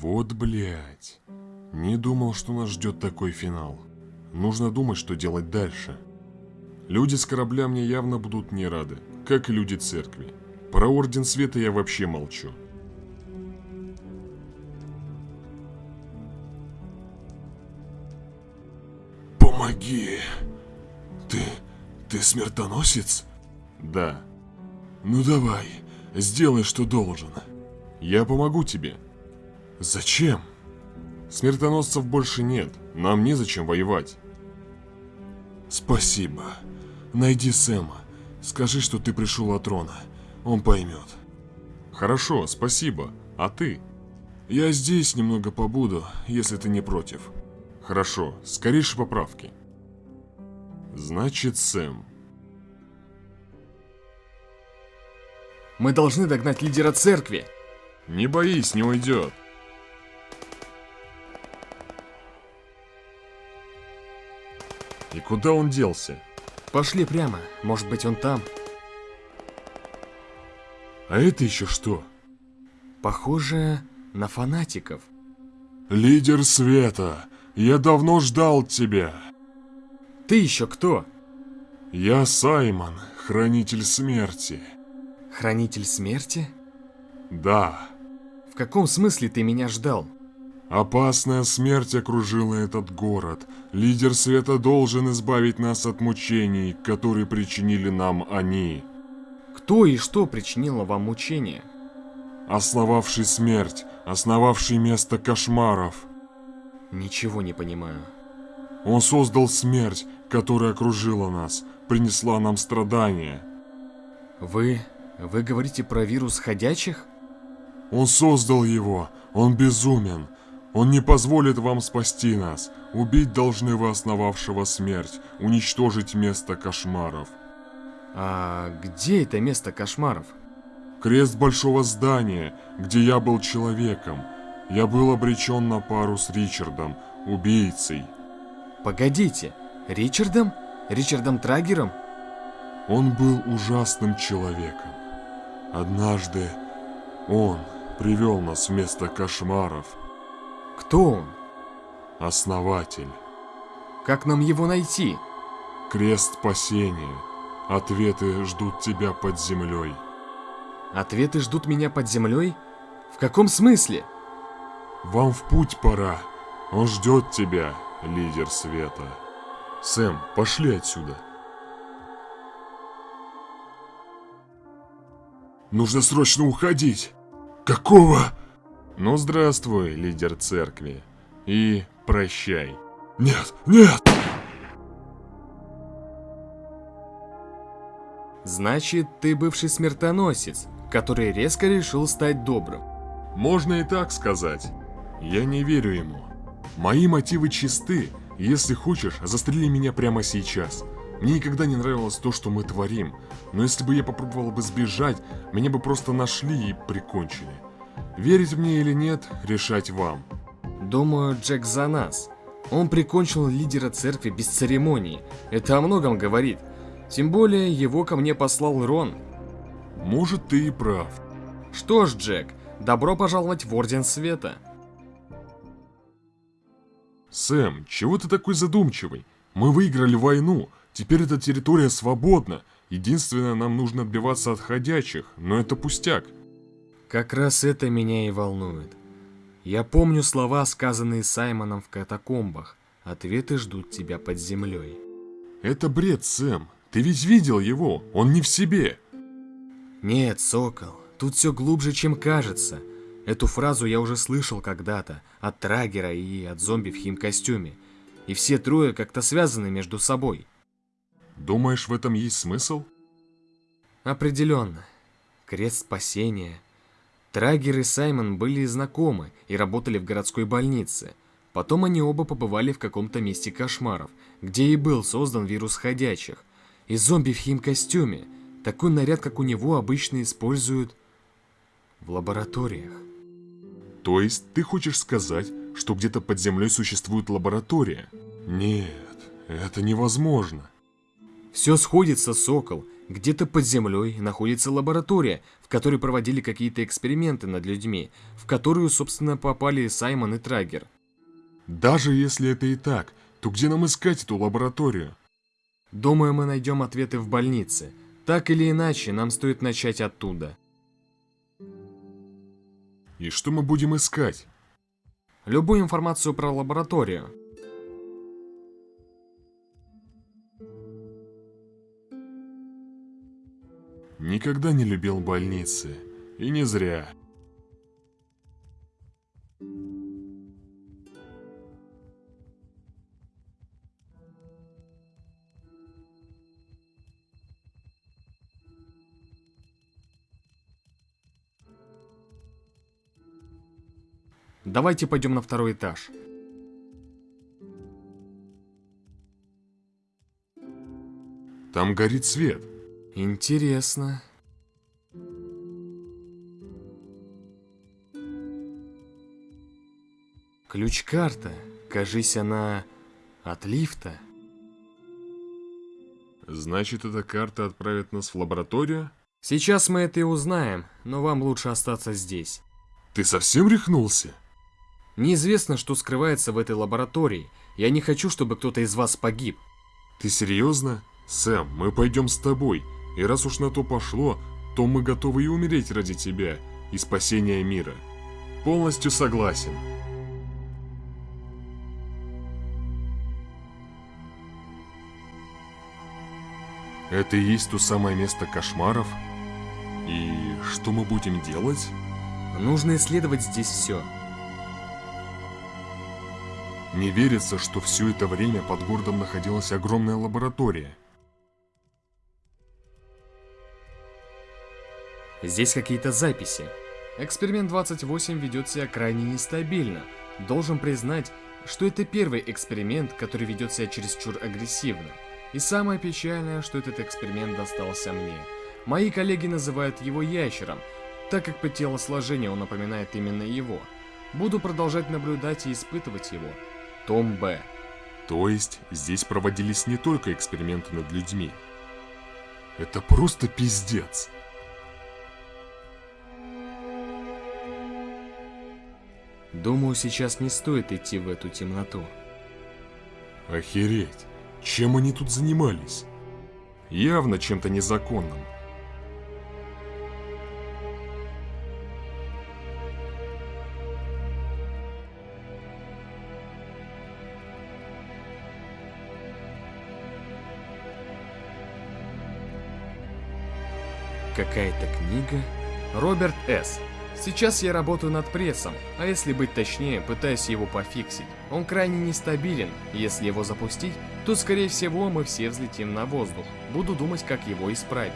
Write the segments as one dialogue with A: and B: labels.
A: Вот блять. Не думал, что нас ждет такой финал. Нужно думать, что делать дальше. Люди с корабля мне явно будут не рады, как и люди церкви. Про Орден Света я вообще молчу.
B: Помоги. Ты... ты смертоносец?
A: Да,
B: Ну давай, сделай, что должен.
A: я помогу тебе.
B: Зачем?
A: Смертоносцев больше нет, нам незачем воевать.
B: Спасибо. Найди Сэма. Скажи, что ты пришел от Рона. Он поймет.
A: Хорошо, спасибо. А ты?
B: Я здесь немного побуду, если ты не против.
A: Хорошо, скорейшей поправки. Значит, Сэм.
C: Мы должны догнать лидера церкви.
A: Не боись, не уйдет. И куда он делся?
C: Пошли прямо. Может быть, он там.
B: А это еще что?
C: Похоже на фанатиков.
B: Лидер света, я давно ждал тебя.
C: Ты еще кто?
B: Я Саймон, хранитель смерти.
C: Хранитель смерти?
B: Да,
C: В каком смысле ты меня ждал?
B: Опасная смерть окружила этот город. Лидер света должен избавить нас от мучений, которые причинили нам они.
C: Кто и что причинило вам мучения?
B: Основавший смерть, основавший место кошмаров.
C: Ничего не понимаю.
B: Он создал смерть, которая окружила нас, принесла нам страдания.
C: Вы... вы говорите про вирус ходячих?
B: Он создал его, он безумен. Он не позволит вам спасти нас. Убить должны вы основавшего смерть, уничтожить место кошмаров.
C: А где это место кошмаров?
B: Крест большого здания, где я был человеком. Я был обречен на пару с Ричардом, убийцей.
C: Погодите, Ричардом? Ричардом Трагером?
B: Он был ужасным человеком. Однажды он привел нас в место кошмаров.
C: Кто он?
B: Основатель.
C: Как нам его найти?
B: Крест спасения. Ответы ждут тебя под землей.
C: Ответы ждут меня под землей? В каком смысле?
B: Вам в путь пора. Он ждет тебя, лидер света.
A: Сэм, пошли отсюда.
B: Нужно срочно уходить. Какого?
A: Ну, здравствуй, лидер церкви. И прощай.
B: Нет, нет!
C: Значит, ты бывший смертоносец, который резко решил стать добрым.
A: Можно и так сказать. Я не верю ему. Мои мотивы чисты. Если хочешь, застрели меня прямо сейчас. Мне никогда не нравилось то, что мы творим. Но если бы я попробовал бы сбежать, меня бы просто нашли и прикончили. Верить мне или нет, решать вам.
C: Думаю, Джек за нас. Он прикончил лидера церкви без церемонии. Это о многом говорит. Тем более, его ко мне послал Рон.
A: Может, ты и прав.
C: Что ж, Джек, добро пожаловать в Орден Света.
A: Сэм, чего ты такой задумчивый? Мы выиграли войну, теперь эта территория свободна. Единственное, нам нужно отбиваться от ходячих, но это пустяк.
C: Как раз это меня и волнует. Я помню слова, сказанные Саймоном в катакомбах. Ответы ждут тебя под землей.
A: Это бред, Сэм. Ты ведь видел его, он не в себе.
C: Нет, Сокол, тут все глубже, чем кажется. Эту фразу я уже слышал когда-то от Трагера и от зомби в химкостюме. И все трое как-то связаны между собой.
A: Думаешь, в этом есть смысл?
C: Определенно. Крест спасения. Трагер и Саймон были знакомы и работали в городской больнице. Потом они оба побывали в каком-то месте кошмаров, где и был создан вирус ходячих. И зомби в химкостюме. Такой наряд, как у него, обычно используют в лабораториях.
A: То есть ты хочешь сказать, что где-то под землей существует лаборатория?
B: Нет, это невозможно.
C: Все сходится, Сокол. Где-то под землей находится лаборатория, в которой проводили какие-то эксперименты над людьми, в которую, собственно, попали Саймон и Трагер.
A: Даже если это и так, то где нам искать эту лабораторию?
C: Думаю, мы найдем ответы в больнице. Так или иначе, нам стоит начать оттуда.
A: И что мы будем искать?
C: Любую информацию про лабораторию.
A: Никогда не любил больницы. И не зря.
C: Давайте пойдем на второй этаж.
A: Там горит свет.
C: Интересно. Ключ-карта. Кажись, она от лифта.
A: Значит, эта карта отправит нас в лабораторию?
C: Сейчас мы это и узнаем, но вам лучше остаться здесь.
A: Ты совсем рехнулся?
C: Неизвестно, что скрывается в этой лаборатории. Я не хочу, чтобы кто-то из вас погиб.
A: Ты серьезно? Сэм, мы пойдем с тобой. И раз уж на то пошло, то мы готовы и умереть ради тебя и спасения мира. Полностью согласен. Это и есть то самое место кошмаров? И что мы будем делать?
C: Нужно исследовать здесь все.
A: Не верится, что все это время под городом находилась огромная лаборатория.
C: Здесь какие-то записи. Эксперимент 28 ведет себя крайне нестабильно. Должен признать, что это первый эксперимент, который ведет себя чересчур агрессивно. И самое печальное, что этот эксперимент достался мне. Мои коллеги называют его ящером, так как по телосложению он напоминает именно его. Буду продолжать наблюдать и испытывать его. Том Б.
A: То есть, здесь проводились не только эксперименты над людьми. Это просто пиздец.
C: Думаю, сейчас не стоит идти в эту темноту.
A: Охереть, чем они тут занимались? Явно чем-то незаконным.
C: Какая-то книга. Роберт С. Сейчас я работаю над прессом, а если быть точнее, пытаюсь его пофиксить. Он крайне нестабилен, если его запустить, то скорее всего мы все взлетим на воздух. Буду думать, как его исправить.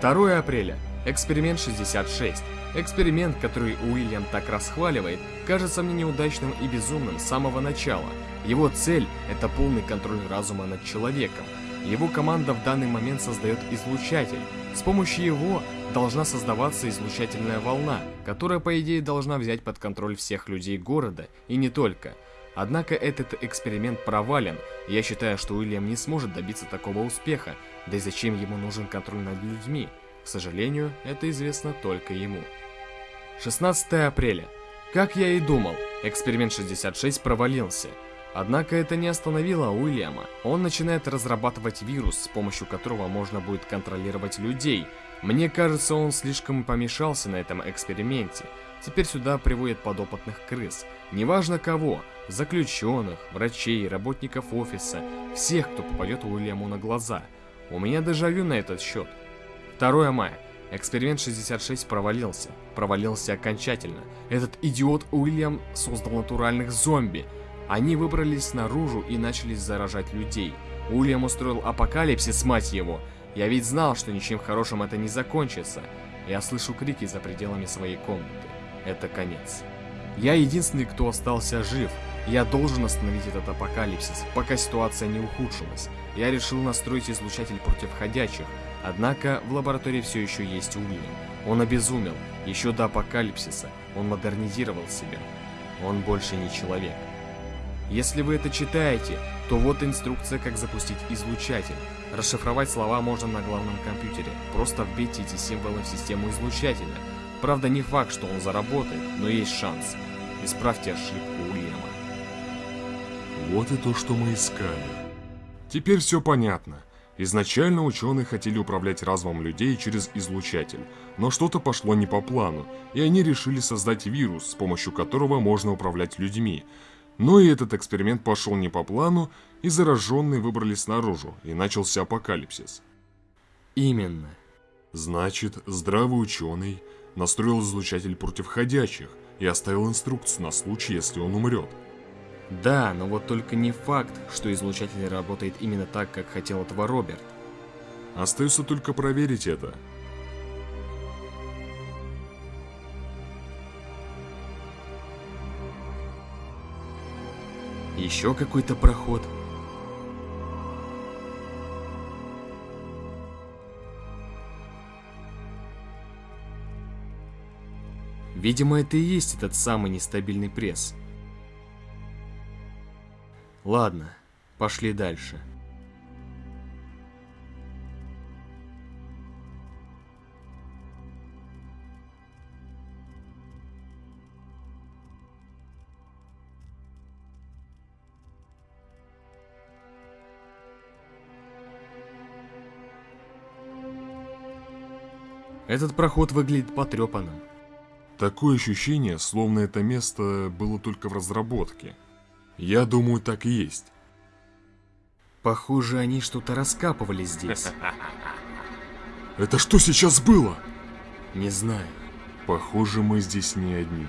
C: 2 апреля. Эксперимент 66. Эксперимент, который Уильям так расхваливает, кажется мне неудачным и безумным с самого начала. Его цель – это полный контроль разума над человеком. Его команда в данный момент создает излучатель. С помощью его должна создаваться излучательная волна, которая по идее должна взять под контроль всех людей города, и не только. Однако этот эксперимент провален, я считаю, что Уильям не сможет добиться такого успеха, да и зачем ему нужен контроль над людьми? К сожалению, это известно только ему. 16 апреля. Как я и думал, эксперимент 66 провалился. Однако это не остановило Уильяма. Он начинает разрабатывать вирус, с помощью которого можно будет контролировать людей. Мне кажется, он слишком помешался на этом эксперименте. Теперь сюда приводят подопытных крыс. Неважно кого, заключенных, врачей, работников офиса, всех, кто попадет Уильяму на глаза. У меня дежавю на этот счет. 2 мая. Эксперимент 66 провалился. Провалился окончательно. Этот идиот Уильям создал натуральных зомби. Они выбрались наружу и начали заражать людей. Уильям устроил апокалипсис, мать его. Я ведь знал, что ничем хорошим это не закончится. Я слышу крики за пределами своей комнаты. Это конец. Я единственный, кто остался жив. Я должен остановить этот апокалипсис, пока ситуация не ухудшилась. Я решил настроить излучатель против ходячих, однако в лаборатории все еще есть Уильям. Он обезумел. Еще до апокалипсиса он модернизировал себя. Он больше не человек. Если вы это читаете, то вот инструкция, как запустить излучатель. Расшифровать слова можно на главном компьютере. Просто вбейте эти символы в систему излучателя. Правда, не факт, что он заработает, но есть шанс. Исправьте ошибку Уильяма.
A: Вот и то, что мы искали. Теперь все понятно. Изначально ученые хотели управлять разумом людей через излучатель, но что-то пошло не по плану, и они решили создать вирус, с помощью которого можно управлять людьми. Но и этот эксперимент пошел не по плану, и зараженные выбрались наружу, и начался апокалипсис.
C: Именно.
A: Значит, здравый ученый настроил излучатель против ходячих и оставил инструкцию на случай, если он умрет.
C: Да, но вот только не факт, что излучатель работает именно так, как хотел этого Роберт.
A: Остается только проверить это.
C: Еще какой-то проход. Видимо, это и есть этот самый нестабильный пресс. Ладно, пошли дальше. Этот проход выглядит потрепанным.
A: Такое ощущение, словно это место было только в разработке. Я думаю, так и есть.
C: Похоже, они что-то раскапывали здесь.
A: Это что сейчас было?
C: Не знаю.
A: Похоже, мы здесь не одни.